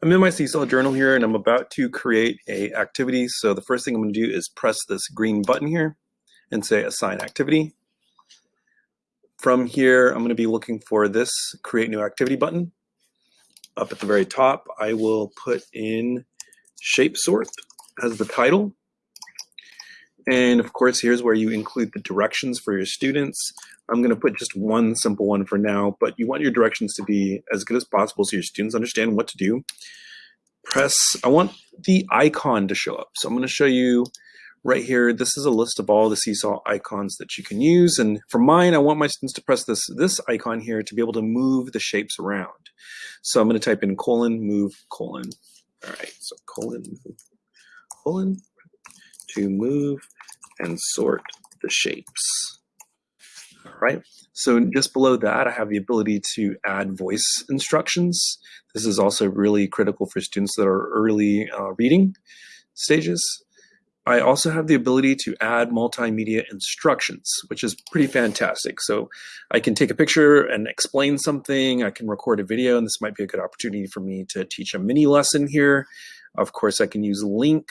I'm in my Seesaw journal here and I'm about to create a activity. So the first thing I'm going to do is press this green button here and say assign activity. From here, I'm going to be looking for this create new activity button. Up at the very top, I will put in shape sort as the title. And of course, here's where you include the directions for your students. I'm going to put just one simple one for now, but you want your directions to be as good as possible so your students understand what to do. Press, I want the icon to show up. So I'm going to show you right here. This is a list of all the Seesaw icons that you can use. And for mine, I want my students to press this, this icon here to be able to move the shapes around. So I'm going to type in colon, move, colon. All right, so colon, colon, to move and sort the shapes right? So just below that, I have the ability to add voice instructions. This is also really critical for students that are early uh, reading stages. I also have the ability to add multimedia instructions, which is pretty fantastic. So I can take a picture and explain something. I can record a video, and this might be a good opportunity for me to teach a mini lesson here. Of course, I can use link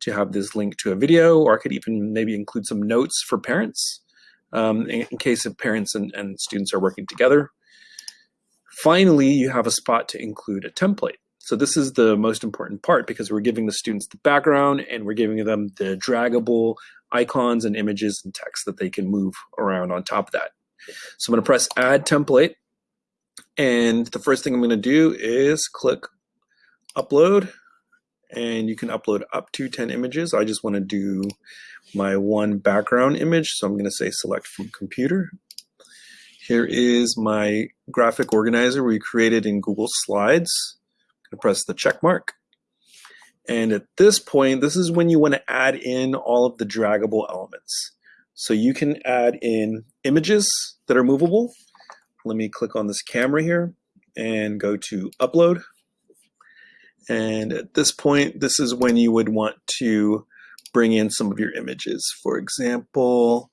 to have this link to a video, or I could even maybe include some notes for parents um, in, in, case of parents and, and students are working together. Finally, you have a spot to include a template. So this is the most important part because we're giving the students the background and we're giving them the draggable icons and images and text that they can move around on top of that. So I'm going to press add template and the first thing I'm going to do is click upload and you can upload up to 10 images. I just want to do my one background image. So I'm going to say select from computer. Here is my graphic organizer we created in Google Slides. I'm going to press the check mark. And at this point, this is when you want to add in all of the draggable elements. So you can add in images that are movable. Let me click on this camera here and go to upload. And at this point, this is when you would want to bring in some of your images. For example,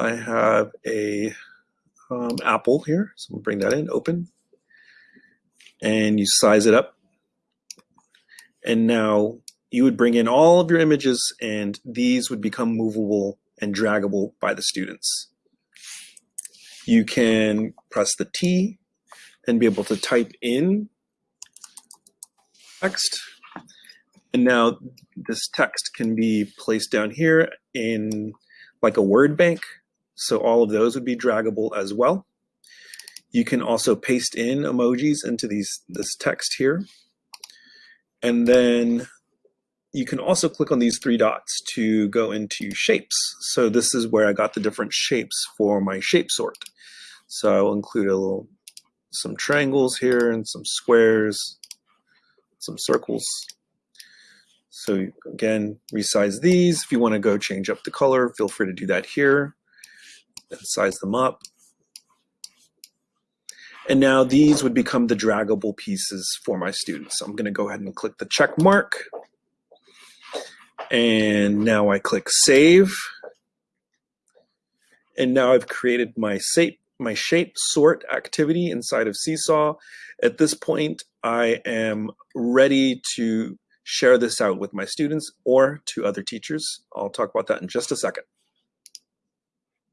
I have a um, apple here. So gonna bring that in, open. And you size it up. And now you would bring in all of your images and these would become movable and draggable by the students. You can press the T and be able to type in text. And now this text can be placed down here in like a word bank. So all of those would be draggable as well. You can also paste in emojis into these this text here. And then you can also click on these three dots to go into shapes. So this is where I got the different shapes for my shape sort. So I will include a little some triangles here and some squares some circles. So again, resize these. If you want to go change up the color, feel free to do that here. And size them up. And now these would become the draggable pieces for my students. So I'm going to go ahead and click the check mark. And now I click save. And now I've created my shape, my shape sort activity inside of Seesaw. At this point, I am ready to share this out with my students or to other teachers. I'll talk about that in just a second.